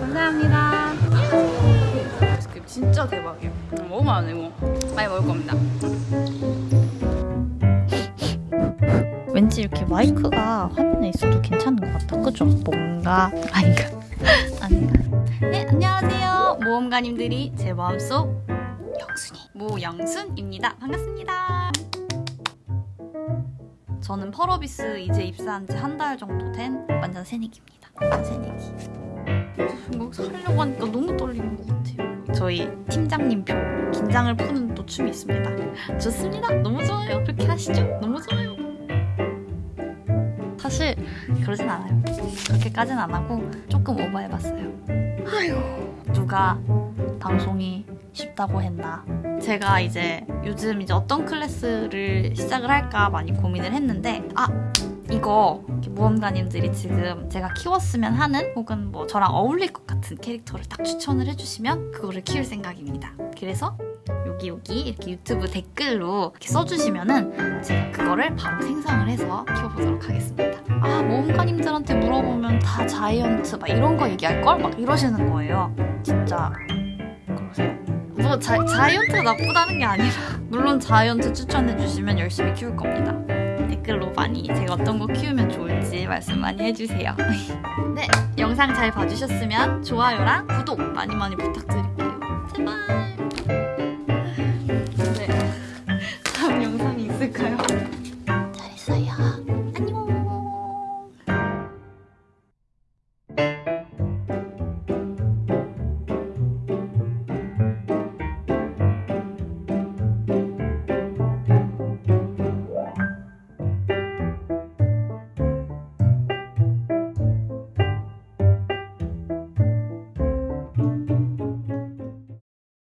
감사합니다. 진짜 대박이에요. 너무 많아요, 이거. 많이 먹을 겁니다. 왠지 이렇게 마이크가 화면에 있어도 괜찮은 것 같아. 그죠? 뭔가 아닌가? 아닌가? 네, 안녕하세요. 모험가님들이 제 마음속 영순이 모영순입니다. 반갑습니다. 저는 펄어비스 이제 입사한 지 한 달 정도 된 완전 새내기입니다. 새내기. 이거 하려고 하니까 너무 떨리는 것 같아요. 저희 팀장님 표 긴장을 푸는 또 춤이 있습니다. 좋습니다. 너무 좋아요. 그렇게 하시죠. 너무 좋아요. 사실 그러진 않아요. 그렇게까진 안 하고 조금 오버해봤어요. 아휴 누가 방송이 쉽다고 했나. 제가 이제 요즘 이제 어떤 클래스를 시작을 할까 많이 고민을 했는데 아 이거 모험가님들이 지금 제가 키웠으면 하는 혹은 뭐 저랑 어울릴 것 같은 캐릭터를 딱 추천을 해주시면 그거를 키울 생각입니다. 그래서 여기 여기 이렇게 유튜브 댓글로 이렇게 써주시면은 제가 그 거를 바로 생성을 해서 키워보도록 하겠습니다. 아 모험가님들한테 물어보면 다 자이언트 막 이런 거 얘기할 걸 막 이러시는 거예요. 진짜 그러세요. 뭐 자, 자이언트가 나쁘다는 게 아니라 물론 자이언트 추천해 주시면 열심히 키울 겁니다. 댓글로 많이 제가 어떤 거 키우면 좋을지 말씀 많이 해주세요. 네, 영상 잘 봐주셨으면 좋아요랑 구독 많이 많이 부탁드릴게요. 제발. 아